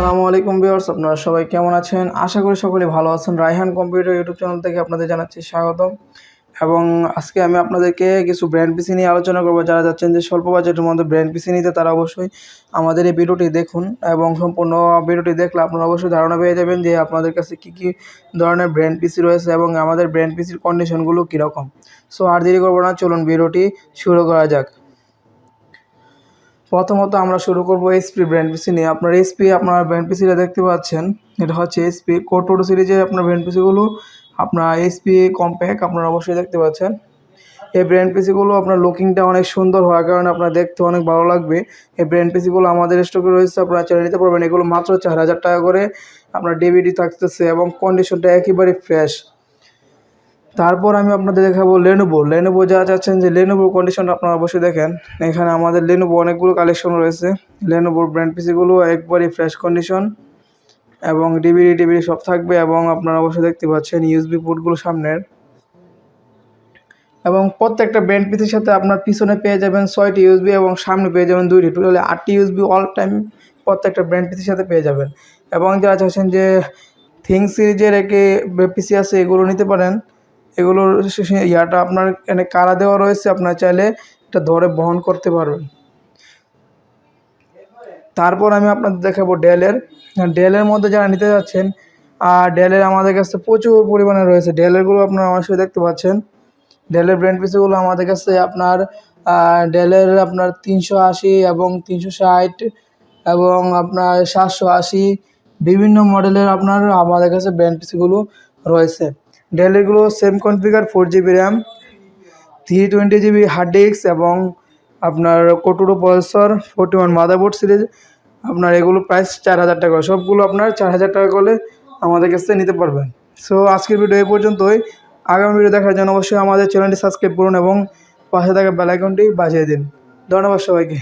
আসসালামু আলাইকুম ভিউয়ার্স, আপনারা সবাই কেমন আছেন? আশা করি সকলে ভালো আছেন। রায়হান কম্পিউটার ইউটিউব চ্যানেল থেকে আপনাদের জানাচ্ছি স্বাগতম। এবং আজকে আমি আপনাদেরকে কিছু ব্র্যান্ড পিসি নিয়ে আলোচনা করব। যারা যাচ্ছেন যে স্বল্প বাজেটের মধ্যে ব্র্যান্ড পিসি নিতে, তারা অবশ্যই আমাদের এই ভিডিওটি দেখুন এবং সম্পূর্ণ ভিডিওটি দেখলে আপনারা অবশ্যই ধারণা পেয়ে যাবেন যে আপনাদের কাছে কী কী ধরনের ব্র্যান্ড পিসি রয়েছে এবং আমাদের ব্র্যান্ড পিসির কন্ডিশনগুলো কীরকম। সো আর দেরি করব না, চলুন ভিডিওটি শুরু করা যাক। প্রথমত আমরা শুরু করব এসপি ব্র্যান্ড পিসি নিয়ে। আপনার এসপি আপনার ব্র্যান্ড পিসিটা দেখতে পাচ্ছেন। এটা হচ্ছে এসপি কোটোটো সিরিজের আপনার ব্র্যান্ড পিসিগুলো আপনার এসপি কম্প্যাক্ট আপনারা অবশ্যই দেখতে পাচ্ছেন। এই ব্র্যান্ড পিসিগুলো আপনার লুকিংটা অনেক সুন্দর হওয়ার কারণে আপনার দেখতে অনেক ভালো লাগবে। এই ব্র্যান্ড পিসিগুলো আমাদের স্টকে রয়েছে, আপনারা চালিয়ে নিতে পারবেন। এগুলো মাত্র চার হাজার টাকা করে। আপনার ডিভিডি থাকতেছে এবং কন্ডিশনটা একেবারে ফ্রেশ তারপর আমি আপনাদের দেখাবো লেনোভো লেনোভো যা চাচ্ছেন যে লেনোভোর কন্ডিশনটা আপনারা অবশ্যই দেখেন। এখানে আমাদের লেনোভো অনেকগুলো কালেকশন রয়েছে। লেনোভোর ব্র্যান্ড পিসিগুলো একবারই ফ্রেশ কন্ডিশন এবং ডিভিডি টিভিডি সব থাকবে এবং আপনারা অবশ্যই দেখতে পাচ্ছেন ইউএসবি পোর্টগুলো সামনের। এবং প্রত্যেকটা ব্র্যান্ড পিসির সাথে আপনার পিছনে পেয়ে যাবেন ছয়টি ইউএসবি এবং সামনে পেয়ে যাবেন দুইটি। টোটালি আটটি ইউএসবি অল টাইম প্রত্যেকটা ব্র্যান্ড পিসির সাথে পেয়ে যাবেন। এবং যারা চাচ্ছেন যে থিং সিরিজের একটি পিসি আছে, এগুলো নিতে পারেন। এগুলোর ইয়াটা আপনার এখানে কারা দেওয়া রয়েছে, আপনার চাইলে এটা ধরে বহন করতে পারবেন। তারপর আমি আপনাদের দেখাবো ডেলের। ডেলের মধ্যে যারা নিতে যাচ্ছেন, আর ডেলের আমাদের কাছে প্রচুর পরিমাণে রয়েছে। ডেলেরগুলো আপনারা অবশ্যই দেখতে পাচ্ছেন। ডেলের ব্র্যান্ড পিসগুলো আমাদের কাছে আপনার ডেলের আপনার তিনশো আশি এবং তিনশো ষাট এবং আপনার সাতশো আশি। বিভিন্ন মডেলের আপনার আমাদের কাছে ব্র্যান্ড পিসিগুলো রয়েছে। ডেলেরগুলো same configure four GB RAM three twenty GB hard disk এবং আপনার কোটুরো processor forty one motherboard series আপনার এগুলো প্রাইস চার হাজার টাকা সবগুলো আপনার চার হাজার টাকা করে আমাদের কাছ থেকে নিতে পারবেন। সো আজকের ভিডিও এই পর্যন্তই। আগামী ভিডিও দেখার জন্য অবশ্যই আমাদের চ্যানেলটি সাবস্ক্রাইব করুন এবং পাশে থাকা বেলাইকনটি বাজিয়ে দিন। ধন্যবাদ সবাইকে।